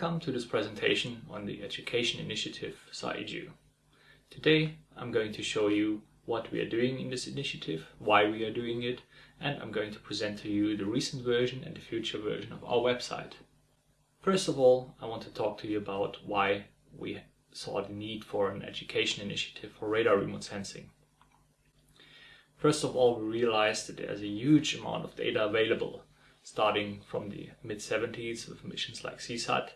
Welcome to this presentation on the Education Initiative SAR-EDU. Today I'm going to show you what we are doing in this initiative, why we are doing it, and I'm going to present to you the recent version and the future version of our website. First of all, I want to talk to you about why we saw the need for an education initiative for radar remote sensing. First of all, we realized that there's a huge amount of data available, starting from the mid-70s with missions like Seasat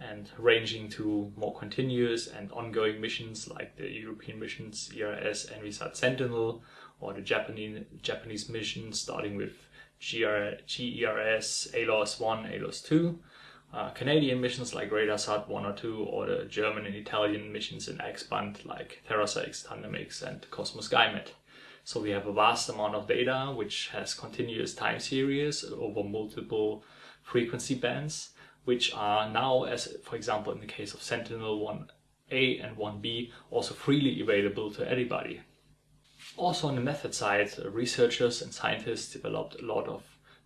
and ranging to more continuous and ongoing missions like the European missions ERS Envisat Sentinel or the Japanese, Japanese missions starting with GR, JERS ALOS 1, ALOS 2, uh, Canadian missions like RadarSat 1 or 2 or the German and Italian missions in X-band like TerraSAR-X and Cosmos SkyMed. So we have a vast amount of data which has continuous time series over multiple frequency bands, which are now, as for example in the case of Sentinel 1A and 1B, also freely available to everybody. Also on the method side, researchers and scientists developed a lot of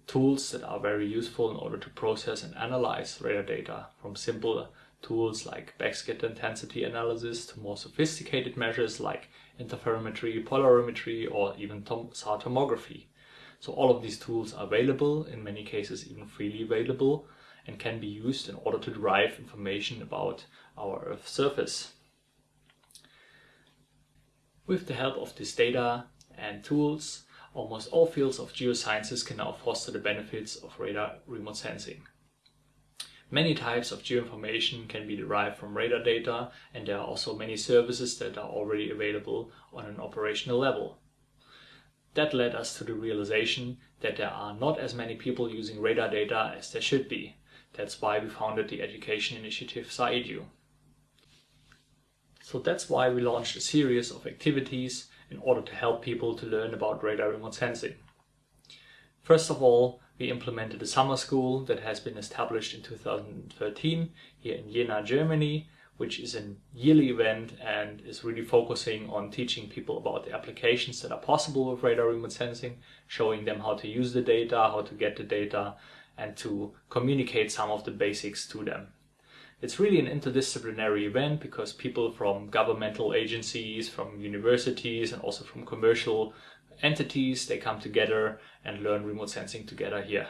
tools that are very useful in order to process and analyze radar data from simple tools like backscatter intensity analysis to more sophisticated measures like interferometry, polarimetry, or even SAR tomography. So all of these tools are available, in many cases even freely available, and can be used in order to derive information about our Earth surface. With the help of this data and tools, almost all fields of geosciences can now foster the benefits of radar remote sensing. Many types of geoinformation can be derived from radar data and there are also many services that are already available on an operational level. That led us to the realization that there are not as many people using radar data as there should be. That's why we founded the education initiative SAR-EDU. So that's why we launched a series of activities in order to help people to learn about radar remote sensing. First of all, we implemented a summer school that has been established in 2013 here in Jena, Germany, which is a yearly event and is really focusing on teaching people about the applications that are possible with radar remote sensing, showing them how to use the data, how to get the data, and to communicate some of the basics to them. It's really an interdisciplinary event because people from governmental agencies, from universities and also from commercial entities, they come together and learn remote sensing together here.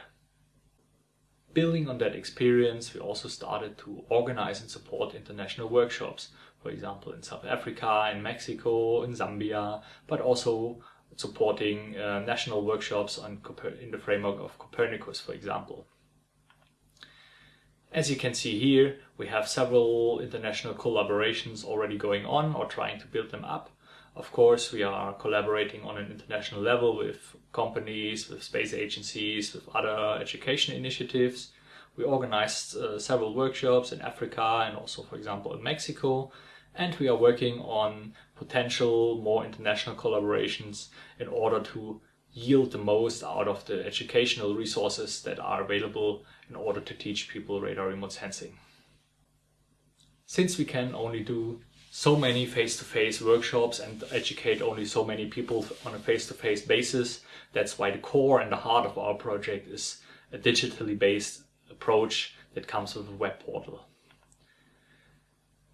Building on that experience, we also started to organize and support international workshops, for example in South Africa, in Mexico, in Zambia, but also supporting uh, national workshops on in the framework of Copernicus, for example. As you can see here, we have several international collaborations already going on or trying to build them up. Of course, we are collaborating on an international level with companies, with space agencies, with other education initiatives. We organized uh, several workshops in Africa and also, for example, in Mexico. And we are working on potential more international collaborations in order to yield the most out of the educational resources that are available in order to teach people radar remote sensing. Since we can only do so many face-to-face -face workshops and educate only so many people on a face-to-face -face basis. That's why the core and the heart of our project is a digitally based approach that comes with a web portal.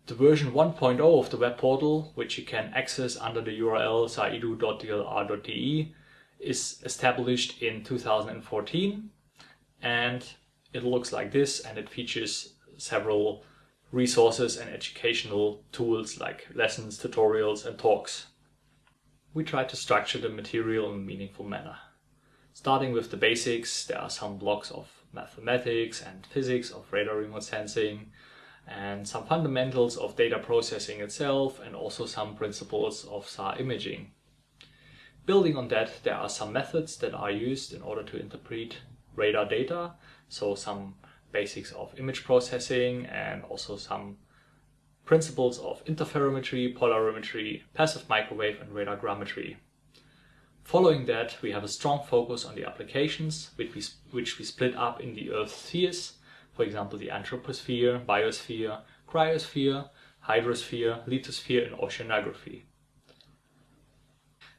The version 1.0 of the web portal, which you can access under the URL saredu.dlr.de, is established in 2014 and it looks like this and it features several resources and educational tools like lessons, tutorials and talks. We try to structure the material in a meaningful manner. Starting with the basics, there are some blocks of mathematics and physics of radar remote sensing and some fundamentals of data processing itself and also some principles of SAR imaging. Building on that, there are some methods that are used in order to interpret radar data, so some basics of image processing and also some principles of interferometry, polarimetry, passive microwave and radar Following that, we have a strong focus on the applications, which we, which we split up in the Earth spheres, for example the anthroposphere, biosphere, cryosphere, hydrosphere, lithosphere and oceanography.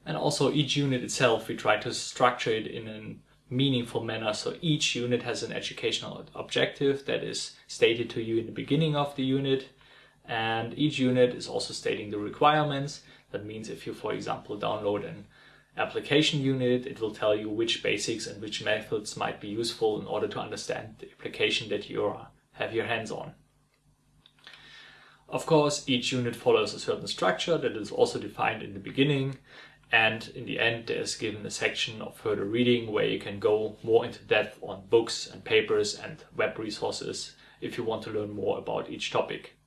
And also each unit itself, we try to structure it in a meaningful manner. So each unit has an educational objective that is stated to you in the beginning of the unit. And each unit is also stating the requirements. That means if you, for example, download an application unit, it will tell you which basics and which methods might be useful in order to understand the application that you have your hands on. Of course, each unit follows a certain structure that is also defined in the beginning and in the end there's given a section of further reading where you can go more into depth on books and papers and web resources if you want to learn more about each topic.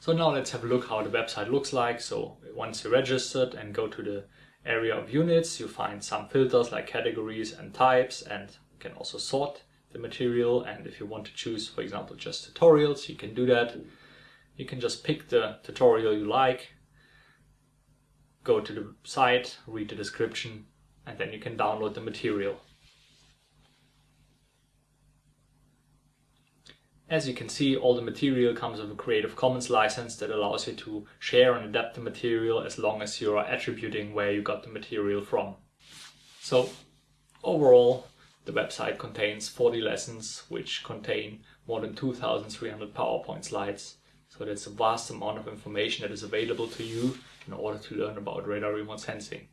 So now let's have a look how the website looks like. So once you're registered and go to the area of units, you find some filters like categories and types and you can also sort the material. And if you want to choose, for example, just tutorials, you can do that. You can just pick the tutorial you like go to the site, read the description, and then you can download the material. As you can see, all the material comes with a Creative Commons license that allows you to share and adapt the material as long as you are attributing where you got the material from. So overall, the website contains 40 lessons which contain more than 2,300 PowerPoint slides. So that's a vast amount of information that is available to you in order to learn about radar remote sensing.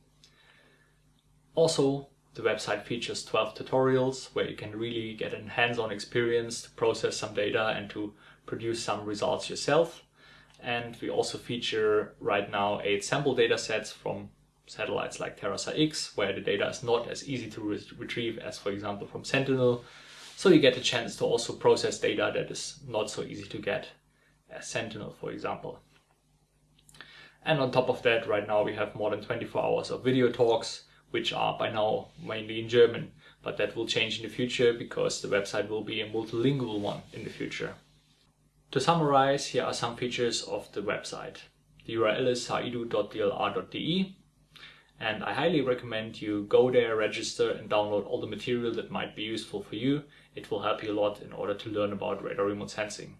Also, the website features 12 tutorials where you can really get a hands-on experience to process some data and to produce some results yourself. And we also feature right now eight sample data sets from satellites like TerraSAR-X, where the data is not as easy to re retrieve as, for example, from Sentinel. So you get a chance to also process data that is not so easy to get as Sentinel, for example. And on top of that, right now we have more than 24 hours of video talks, which are by now mainly in German. But that will change in the future because the website will be a multilingual one in the future. To summarize, here are some features of the website. The URL is saredu.dlr.de and I highly recommend you go there, register and download all the material that might be useful for you. It will help you a lot in order to learn about radar remote sensing.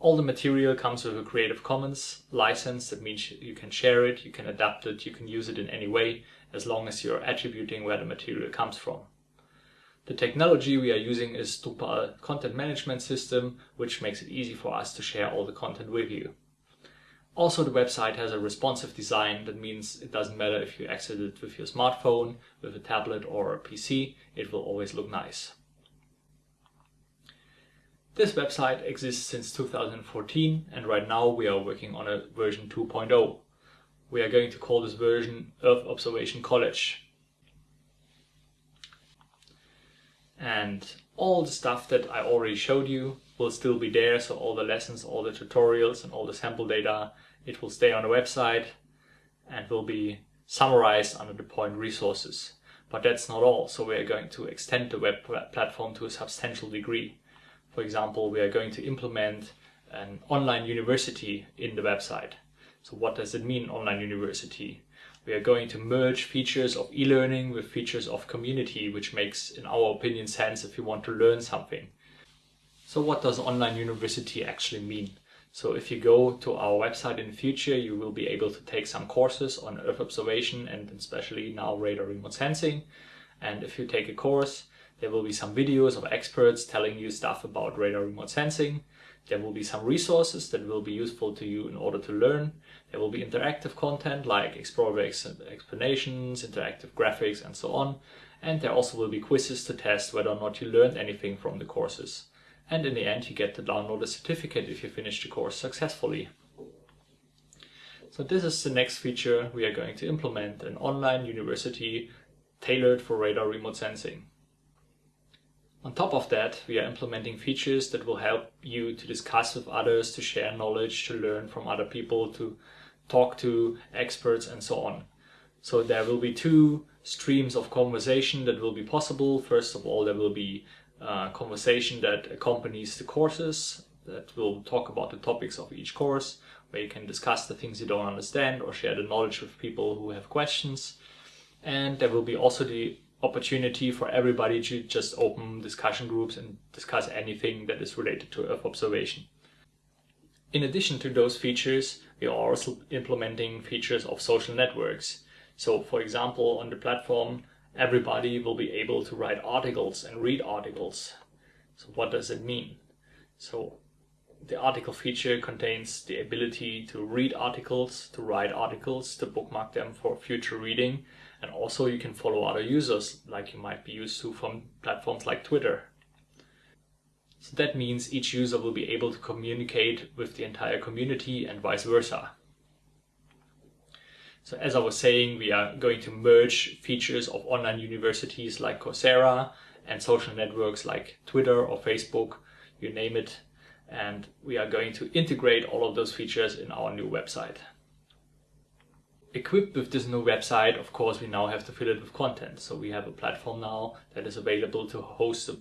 All the material comes with a Creative Commons license. That means you can share it, you can adapt it, you can use it in any way, as long as you're attributing where the material comes from. The technology we are using is Drupal content management system, which makes it easy for us to share all the content with you. Also, the website has a responsive design. That means it doesn't matter if you access it with your smartphone, with a tablet or a PC, it will always look nice. This website exists since 2014 and right now we are working on a version 2.0. We are going to call this version Earth Observation College. And all the stuff that I already showed you will still be there, so all the lessons, all the tutorials and all the sample data, it will stay on the website and will be summarized under the point resources. But that's not all, so we are going to extend the web platform to a substantial degree. For example, we are going to implement an online university in the website. So what does it mean, online university? We are going to merge features of e-learning with features of community, which makes, in our opinion, sense if you want to learn something. So what does online university actually mean? So if you go to our website in the future, you will be able to take some courses on Earth observation and especially now radar remote sensing. And if you take a course, there will be some videos of experts telling you stuff about radar remote sensing. There will be some resources that will be useful to you in order to learn. There will be interactive content like exploratory explanations, interactive graphics and so on. And there also will be quizzes to test whether or not you learned anything from the courses. And in the end you get to download a certificate if you finish the course successfully. So this is the next feature we are going to implement, an online university tailored for radar remote sensing. On top of that, we are implementing features that will help you to discuss with others, to share knowledge, to learn from other people, to talk to experts and so on. So there will be two streams of conversation that will be possible. First of all, there will be a conversation that accompanies the courses that will talk about the topics of each course, where you can discuss the things you don't understand or share the knowledge with people who have questions. And there will be also the opportunity for everybody to just open discussion groups and discuss anything that is related to Earth observation. In addition to those features, we are also implementing features of social networks. So for example, on the platform, everybody will be able to write articles and read articles. So what does it mean? So the article feature contains the ability to read articles, to write articles, to bookmark them for future reading, and also you can follow other users like you might be used to from platforms like Twitter. So that means each user will be able to communicate with the entire community and vice versa. So as I was saying, we are going to merge features of online universities like Coursera and social networks like Twitter or Facebook, you name it, and we are going to integrate all of those features in our new website. Equipped with this new website, of course, we now have to fill it with content. So we have a platform now that is available to host a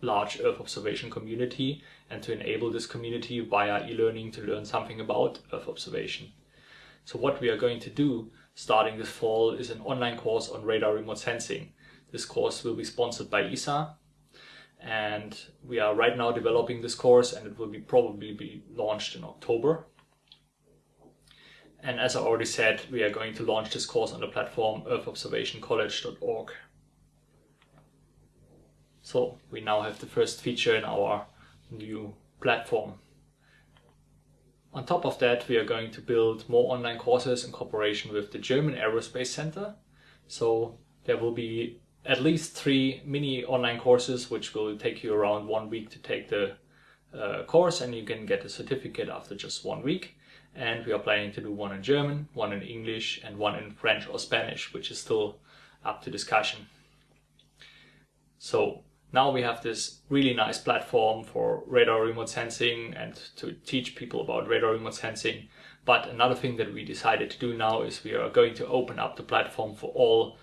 large Earth observation community and to enable this community via e-learning to learn something about Earth observation. So what we are going to do starting this fall is an online course on radar remote sensing. This course will be sponsored by ESA and we are right now developing this course and it will be probably be launched in October. And as I already said, we are going to launch this course on the platform earthobservationcollege.org. So we now have the first feature in our new platform. On top of that, we are going to build more online courses in cooperation with the German Aerospace Center. So there will be at least three mini online courses, which will take you around one week to take the uh, course and you can get a certificate after just one week. And we are planning to do one in German, one in English and one in French or Spanish, which is still up to discussion. So now we have this really nice platform for radar remote sensing and to teach people about radar remote sensing. But another thing that we decided to do now is we are going to open up the platform for all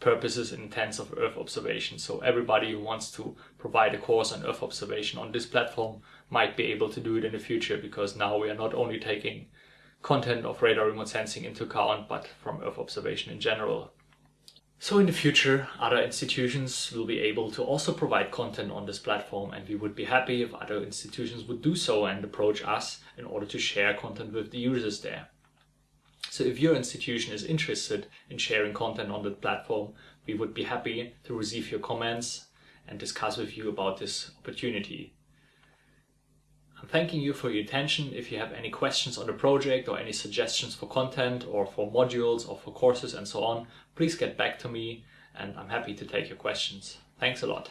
purposes and intents of Earth observation. So everybody who wants to provide a course on Earth observation on this platform might be able to do it in the future because now we are not only taking content of radar remote sensing into account, but from Earth observation in general. So in the future, other institutions will be able to also provide content on this platform and we would be happy if other institutions would do so and approach us in order to share content with the users there. So if your institution is interested in sharing content on the platform, we would be happy to receive your comments and discuss with you about this opportunity. I'm thanking you for your attention. If you have any questions on the project or any suggestions for content or for modules or for courses and so on, please get back to me and I'm happy to take your questions. Thanks a lot.